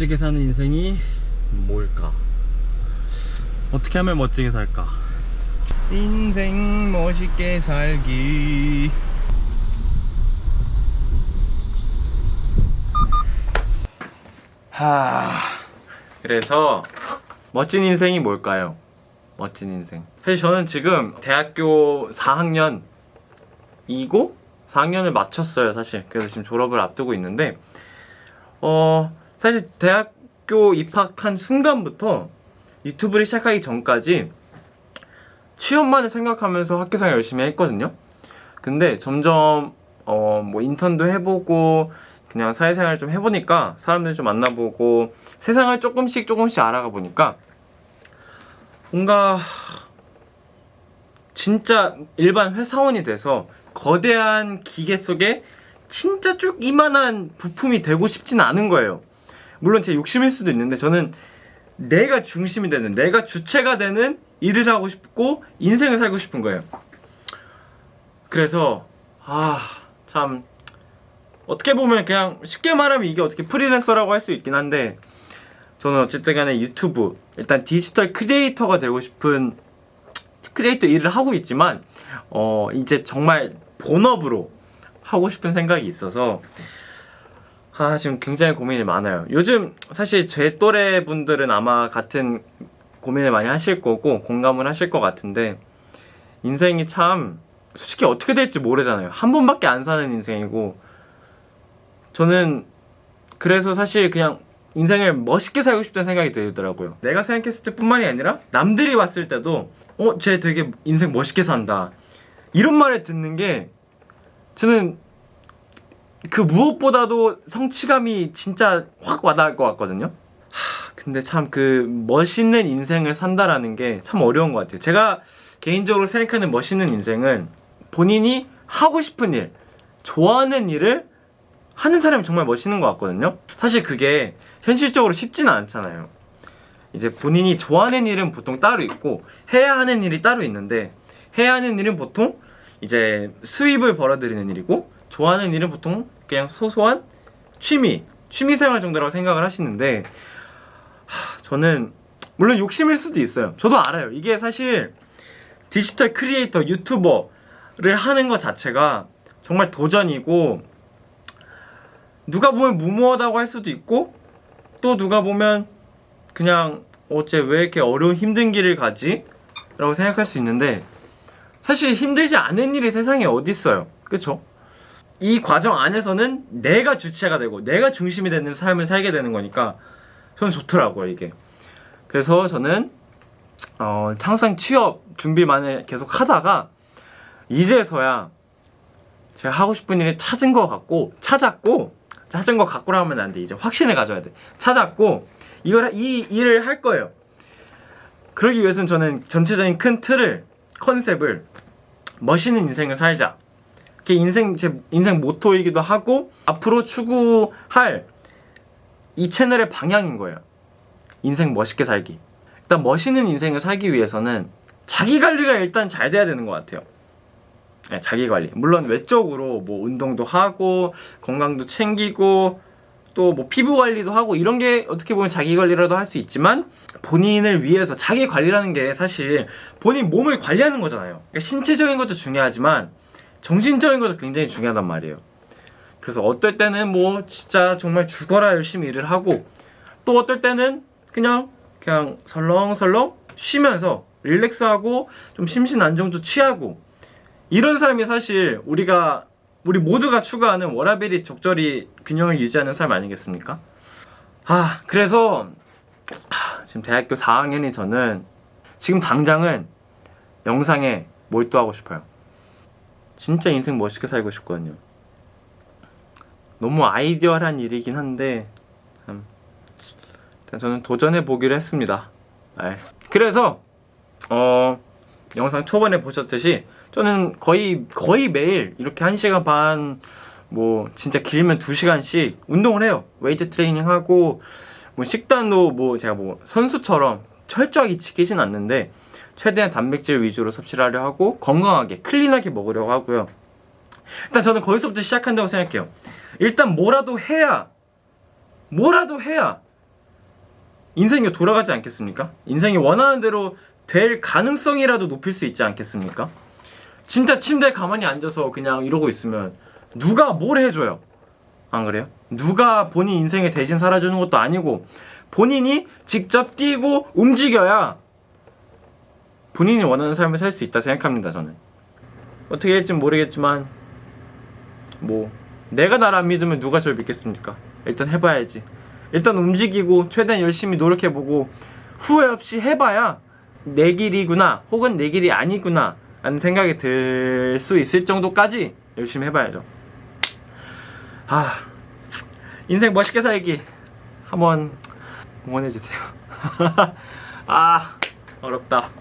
멋지게 사는 인생이 뭘까? 어떻게 하면 멋지게 살까? 인생 멋있게 살기 하 그래서 멋진 인생이 뭘까요? 멋진 인생 사실 저는 지금 대학교 4학년 이고 4학년을 마쳤어요 사실 그래서 지금 졸업을 앞두고 있는데 어 사실 대학교 입학한 순간부터 유튜브를 시작하기 전까지 취업만을 생각하면서 학교생활 열심히 했거든요. 근데 점점 어 뭐 인턴도 해보고 그냥 사회생활 좀 해보니까 사람들 좀 만나보고 세상을 조금씩 조금씩 알아가 보니까 뭔가 진짜 일반 회사원이 돼서 거대한 기계 속에 진짜 쭉 이만한 부품이 되고 싶진 않은 거예요 물론 제 욕심일 수도 있는데 저는 내가 중심이 되는 내가 주체가 되는 일을 하고 싶고 인생을 살고 싶은 거예요. 그래서 아 참 어떻게 보면 그냥 쉽게 말하면 이게 어떻게 프리랜서라고 할 수 있긴 한데 저는 어쨌든 간에 유튜브 일단 디지털 creator가 되고 싶은 크리에이터 일을 하고 있지만 어 이제 정말 본업으로 하고 싶은 생각이 있어서 아 지금 굉장히 고민이 많아요. 요즘 사실 제 또래 분들은 아마 같은 고민을 많이 하실 거고 공감을 하실 것 같은데 인생이 참 솔직히 어떻게 될지 모르잖아요. 한 번밖에 안 사는 인생이고 저는 그래서 사실 그냥 인생을 멋있게 살고 싶다는 생각이 들더라고요. 내가 생각했을 때 뿐만이 아니라 남들이 봤을 때도 어? 쟤 되게 인생 멋있게 산다. 이런 말을 듣는 게 저는 그 무엇보다도 성취감이 진짜 확 와닿을 것 같거든요. 하, 근데 참 그 멋있는 인생을 산다라는 게 참 어려운 것 같아요. 제가 개인적으로 생각하는 멋있는 인생은 본인이 하고 싶은 일 좋아하는 일을 하는 사람이 정말 멋있는 것 같거든요. 사실 그게 현실적으로 쉽지는 않잖아요. 이제 본인이 좋아하는 일은 보통 따로 있고 해야 하는 일이 따로 있는데 해야 하는 일은 보통 이제 수입을 벌어들이는 일이고 좋아하는 일은 보통 그냥 소소한 취미 취미생활 정도라고 생각을 하시는데 하, 저는 물론 욕심일 수도 있어요 저도 알아요 이게 사실 디지털 크리에이터 유튜버를 하는 것 자체가 정말 도전이고 누가 보면 무모하다고 할 수도 있고 또 누가 보면 그냥 어째 왜 이렇게 어려운 힘든 길을 가지? 라고 생각할 수 있는데 사실 힘들지 않은 일이 세상에 어디 있어요 그쵸? 이 과정 안에서는 내가 주체가 되고 내가 중심이 되는 삶을 살게 되는 거니까 저는 좋더라고요 이게. 그래서 저는 어, 항상 취업 준비만을 계속 하다가 이제서야 제가 하고 싶은 일을 찾은 것 같고 찾았고 찾은 것 같고라 하면 안 돼. 이제 확신을 가져야 돼. 찾았고 이걸 이 일을 할 거예요. 그러기 위해서는 저는 전체적인 큰 틀을 컨셉을 멋있는 인생을 살자 그게 인생 제 인생 모토이기도 하고 앞으로 추구할 이 채널의 방향인 거예요. 인생 멋있게 살기. 일단 멋있는 인생을 살기 위해서는 자기 관리가 일단 잘 돼야 되는 것 같아요. 네, 자기 관리. 물론 외적으로 뭐 운동도 하고 건강도 챙기고 또 뭐 피부 관리도 하고 이런 게 어떻게 보면 자기 관리라도 할 수 있지만 본인을 위해서 자기 관리라는 게 사실 본인 몸을 관리하는 거잖아요. 그러니까 신체적인 것도 중요하지만 정신적인 것도 굉장히 중요하단 말이에요 그래서 어떨 때는 뭐 진짜 정말 죽어라 열심히 일을 하고 또 어떨 때는 그냥 그냥 설렁설렁 쉬면서 릴렉스하고 좀 심신 안정도 취하고 이런 삶이 사실 우리가 우리 모두가 추구하는 워라벨이 적절히 균형을 유지하는 삶 아니겠습니까? 아 그래서 하, 지금 대학교 4학년이 저는 지금 당장은 영상에 몰두하고 싶어요 진짜 인생 멋있게 살고 싶거든요. 너무 아이디어한 일이긴 한데 참. 일단 저는 도전해 보기로 했습니다. 네. 그래서 어 영상 초반에 보셨듯이 저는 거의 거의 매일 이렇게 1시간 반 뭐 진짜 길면 2시간씩 운동을 해요. 웨이트 트레이닝 하고 뭐 식단도 뭐 제가 뭐 선수처럼 철저하게 지키진 않는데 최대한 단백질 위주로 섭취를 하려 하고 건강하게 클린하게 먹으려고 하고요 일단 저는 거기서부터 시작한다고 생각해요 일단 뭐라도 해야 뭐라도 해야 인생이 돌아가지 않겠습니까? 인생이 원하는 대로 될 가능성이라도 높일 수 있지 않겠습니까? 진짜 침대에 가만히 앉아서 그냥 이러고 있으면 누가 뭘 해줘요? 안 그래요? 누가 본인 인생에 대신 살아주는 것도 아니고 본인이 직접 뛰고 움직여야 본인이 원하는 삶을 살 수 있다 생각합니다 저는. 어떻게 할지 모르겠지만 뭐 내가 나를 안 믿으면 누가 저를 믿겠습니까? 일단 해봐야지. 일단 움직이고 최대한 열심히 노력해보고 후회 없이 해봐야 내 길이구나 혹은 내 길이 아니구나 라는 생각이 들 수 있을 정도까지 열심히 해봐야죠. 아 인생 멋있게 살기 한번 응원해주세요. 아 어렵다